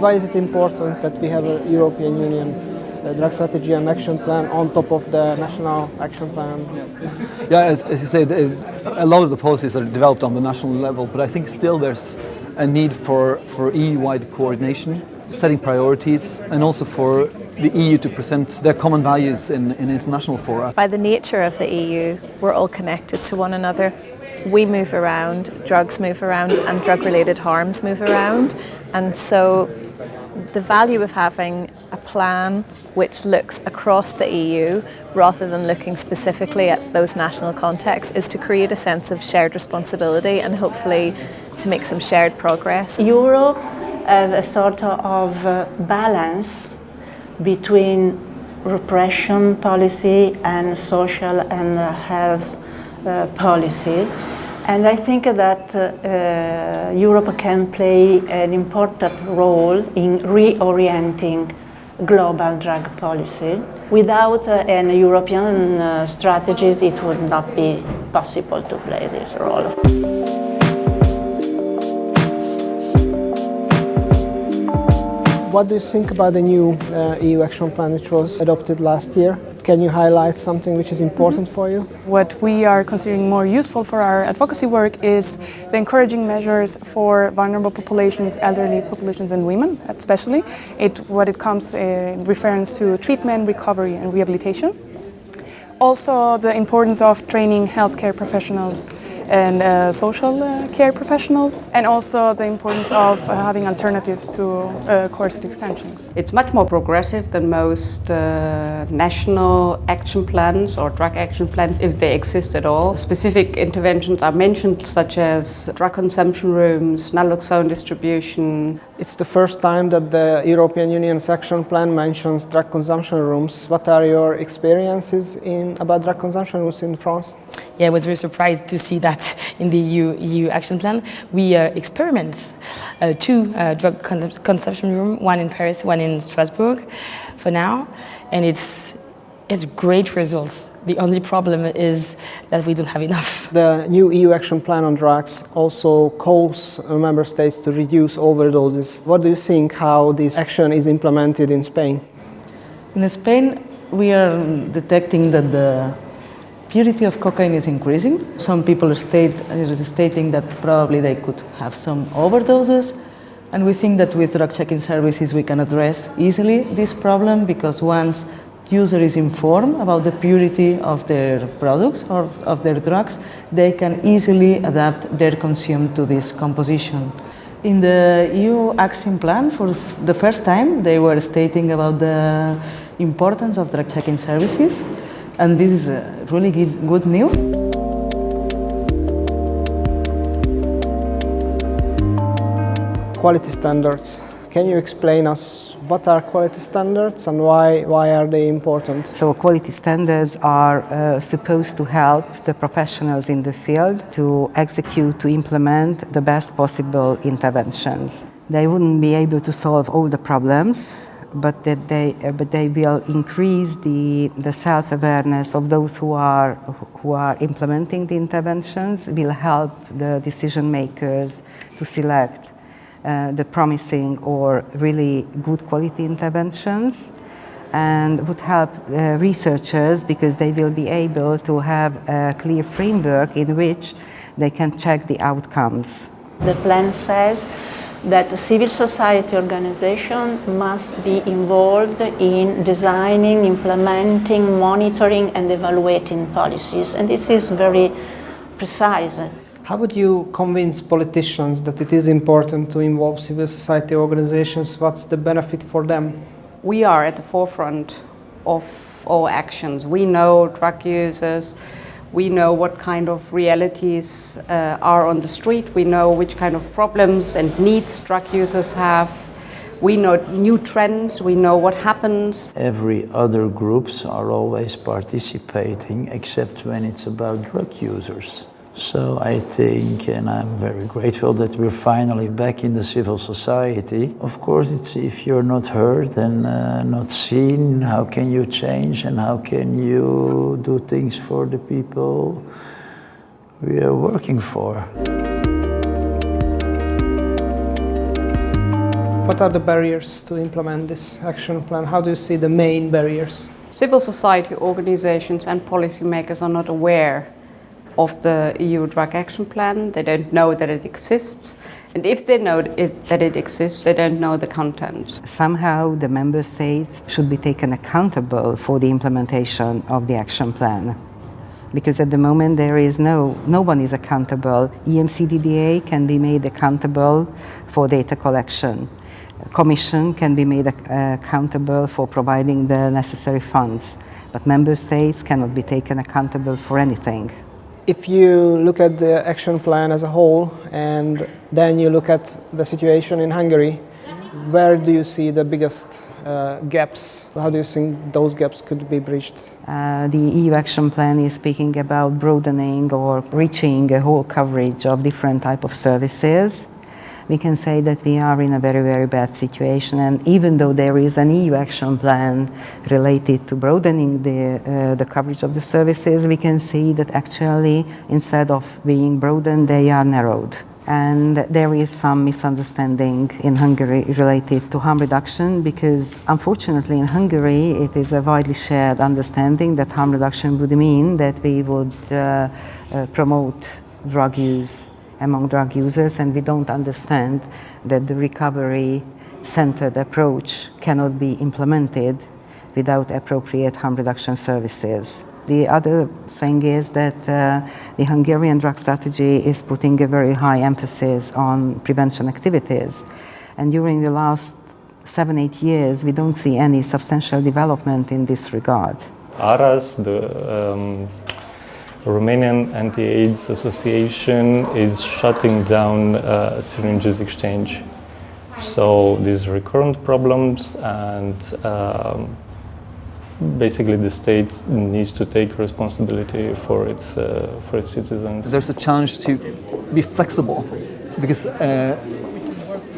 Why is it important that we have a European Union uh, drug strategy and action plan on top of the national action plan? Yeah, as, as you say, the, a lot of the policies are developed on the national level, but I think still there's a need for, for EU-wide coordination, setting priorities, and also for the EU to present their common values in, in international fora. By the nature of the EU, we're all connected to one another. We move around, drugs move around, and drug-related harms move around. And so the value of having a plan which looks across the EU rather than looking specifically at those national contexts is to create a sense of shared responsibility and hopefully to make some shared progress. Europe have a sort of uh, balance between repression policy and social and uh, health policy. And I think that uh, Europe can play an important role in reorienting global drug policy. Without uh, an European uh, strategies, it would not be possible to play this role. What do you think about the new uh, EU action plan which was adopted last year? Can you highlight something which is mm-hmm. important for you? What we are considering more useful for our advocacy work is the encouraging measures for vulnerable populations, elderly populations and women especially, it, what it comes in reference to treatment, recovery and rehabilitation. Also the importance of training healthcare professionals and uh, social uh, care professionals and also the importance of uh, having alternatives to uh, coercive extensions. It's much more progressive than most uh, national action plans or drug action plans if they exist at all. Specific interventions are mentioned such as drug consumption rooms, naloxone distribution. It's the first time that the European Union's action plan mentions drug consumption rooms. What are your experiences in about drug consumption rooms in France? Yeah, I was very surprised to see that in the EU, EU action plan. We uh, experiment uh, two uh, drug con consumption rooms, one in Paris, one in Strasbourg for now, and it's it's great results. The only problem is that we don't have enough. The new EU action plan on drugs also calls member states to reduce overdoses. What do you think how this action is implemented in Spain? In Spain, we are detecting that the purity of cocaine is increasing. Some people state, are stating that probably they could have some overdoses. And we think that with drug checking services we can address easily this problem because once user is informed about the purity of their products or of their drugs, they can easily adapt their consume to this composition. In the EU action plan, for the first time, they were stating about the importance of drug checking services and this is really good, good news. Quality standards. Can you explain us what are quality standards and why, why are they important? So quality standards are uh, supposed to help the professionals in the field to execute, to implement the best possible interventions. They wouldn't be able to solve all the problems, but that they uh, but they will increase the the self-awareness of those who are who are implementing the interventions will help the decision makers to select uh, the promising or really good quality interventions and would help uh, researchers because they will be able to have a clear framework in which they can check the outcomes. The plan says that the civil society organization must be involved in designing, implementing, monitoring and evaluating policies and this is very precise. How would you convince politicians that it is important to involve civil society organizations? What's the benefit for them? We are at the forefront of all actions. We know drug users, we know what kind of realities uh, are on the street. We know which kind of problems and needs drug users have. We know new trends. We know what happens. Every other groups are always participating except when it's about drug users. So I think, and I'm very grateful that we're finally back in the civil society. Of course, it's if you're not heard and uh, not seen, how can you change and how can you do things for the people we are working for. What are the barriers to implement this action plan? How do you see the main barriers? Civil society organizations and policymakers are not aware of the EU Drug Action Plan. They don't know that it exists. And if they know it, that it exists, they don't know the contents. Somehow the member states should be taken accountable for the implementation of the action plan. Because at the moment there is no, no one is accountable. EMCDDA can be made accountable for data collection. Commission can be made uh, accountable for providing the necessary funds. But member states cannot be taken accountable for anything. If you look at the action plan as a whole and then you look at the situation in Hungary, where do you see the biggest uh, gaps? How do you think those gaps could be bridged? Uh, the EU action plan is speaking about broadening or reaching a whole coverage of different type of services. We can say that we are in a very, very bad situation. And even though there is an EU action plan related to broadening the, uh, the coverage of the services, we can see that actually instead of being broadened, they are narrowed. And there is some misunderstanding in Hungary related to harm reduction because unfortunately in Hungary it is a widely shared understanding that harm reduction would mean that we would uh, uh, promote drug use among drug users and we don't understand that the recovery centered approach cannot be implemented without appropriate harm reduction services. The other thing is that uh, the Hungarian drug strategy is putting a very high emphasis on prevention activities. And during the last seven, eight years, we don't see any substantial development in this regard. ARAS, the um, Romanian Anti-AIDS Association, is shutting down uh, syringes exchange. So these recurrent problems and um, basically the state needs to take responsibility for its, uh, for its citizens. There's a challenge to be flexible because uh,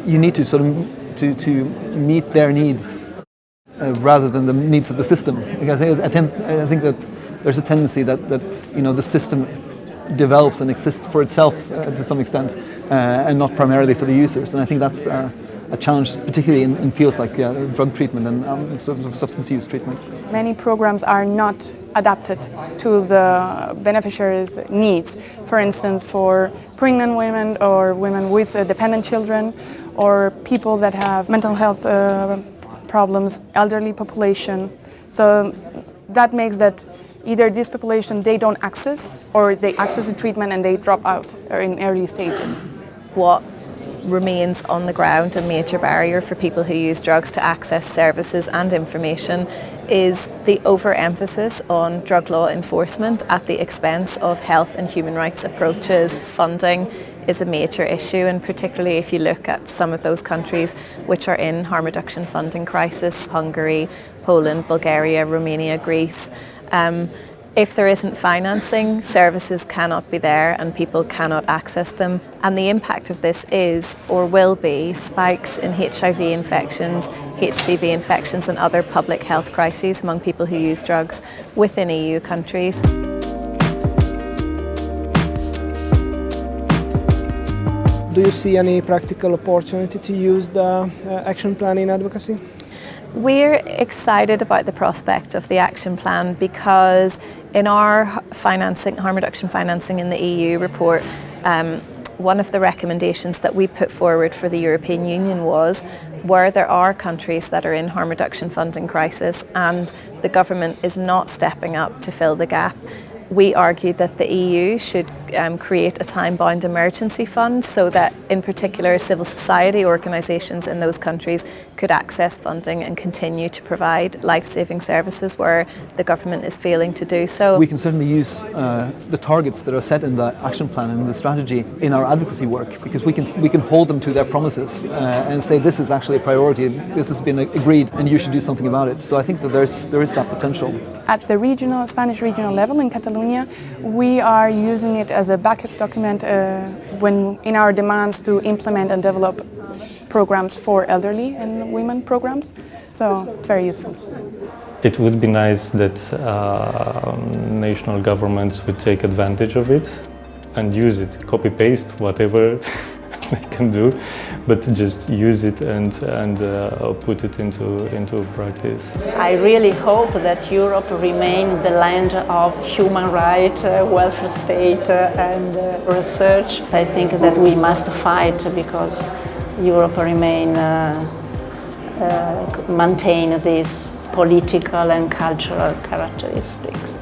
you need to sort of to, to meet their needs uh, rather than the needs of the system. Because I think, I, think that there's a tendency that, that you know the system develops and exists for itself uh, to some extent uh, and not primarily for the users. And I think that's uh, a challenge, particularly in, in fields like uh, drug treatment and um, sort of substance use treatment. Many programs are not adapted to the beneficiaries' needs. For instance, for pregnant women or women with uh, dependent children or people that have mental health uh, problems, elderly population. So that makes that either this population they don't access or they access the treatment and they drop out or in early stages. What remains on the ground a major barrier for people who use drugs to access services and information is the overemphasis on drug law enforcement at the expense of health and human rights approaches. Funding is a major issue and particularly if you look at some of those countries which are in harm reduction funding crisis, Hungary, Poland, Bulgaria, Romania, Greece. Um, if there isn't financing, services cannot be there and people cannot access them. And the impact of this is, or will be, spikes in HIV infections, HCV infections and other public health crises among people who use drugs within EU countries. Do you see any practical opportunity to use the uh, action plan in advocacy? We're excited about the prospect of the action plan because in our financing, harm reduction financing in the EU report, um, one of the recommendations that we put forward for the European Union was where there are countries that are in harm reduction funding crisis and the government is not stepping up to fill the gap, we argued that the EU should um, create a time-bound emergency fund so that in particular civil society organisations in those countries could access funding and continue to provide life-saving services where the government is failing to do so. We can certainly use uh, the targets that are set in the action plan and the strategy in our advocacy work because we can, we can hold them to their promises uh, and say this is actually a priority, and this has been agreed and you should do something about it. So I think that there's, there is that potential. At the regional, Spanish regional level in Catalonia, we are using it as a backup document uh, when in our demands to implement and develop programs for elderly and women programs. So it's very useful. It would be nice that uh, national governments would take advantage of it and use it, copy paste whatever they can do, but just use it and and uh, put it into into practice. I really hope that Europe remains the land of human rights, uh, welfare state uh, and uh, research. I think that we must fight because Europe remain uh, uh, maintain these political and cultural characteristics.